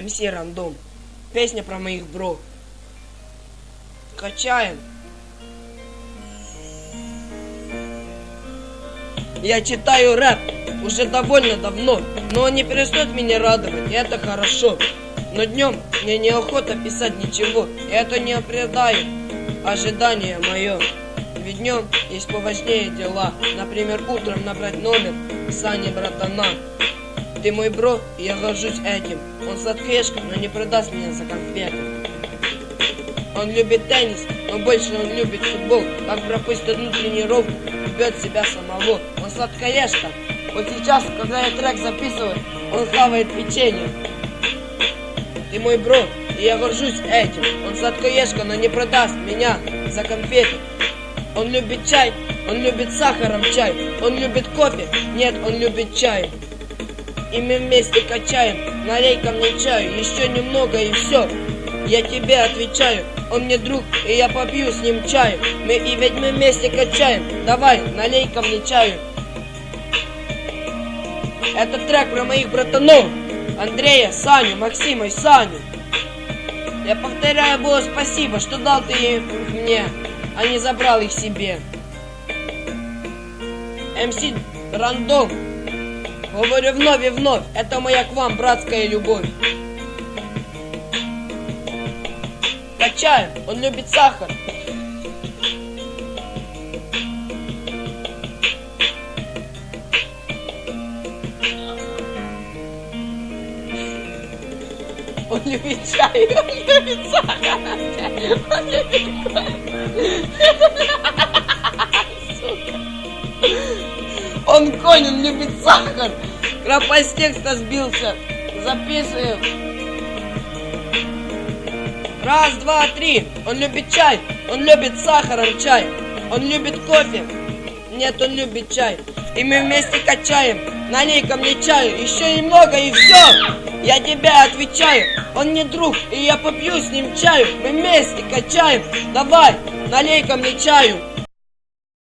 МС Рандом. Песня про моих бро. Качаем. Я читаю рэп уже довольно давно, но он не перестает меня радовать, и это хорошо. Но днем мне неохота писать ничего, и это не оправдает ожидание мое. Ведь днем есть поважнее дела, например, утром набрать номер Сани братана. Ты мой бро, и я горжусь этим. Он сладкешка, но не продаст меня за конфеты. Он любит теннис, но больше он любит футбол. Как пропустит одну тренировку, убьет себя самого. Он сладкоежка. Вот сейчас, когда я трек записываю, он хавает печенье. Ты мой бро, и я горжусь этим. Он сладкоежка, но не продаст меня за конфеты. Он любит чай, он любит сахаром чай. Он любит кофе, нет, он любит чай. И мы вместе качаем, налей ко мне чаю, еще немного и все. Я тебе отвечаю, он мне друг, и я попью с ним чаю. Мы и ведь мы вместе качаем, давай, налей ко мне чаю. Это трек про моих братанов, Андрея, Саню, Максима и Саню. Я повторяю было спасибо, что дал ты их мне, а не забрал их себе. МС Рандом. Говорю вновь и вновь, это моя к вам братская любовь. Качаем, он любит сахар. Он любит чай, он любит сахар. Он любит. Он любит сахар. Крапа с текста сбился. Записываем. Раз, два, три. Он любит чай. Он любит сахаром чай. Он любит кофе. Нет, он любит чай. И мы вместе качаем. Налей ко мне чаю. Еще немного и все. Я тебе отвечаю. Он не друг, и я попью с ним чаю. Мы вместе качаем. Давай, налей ко мне чаю.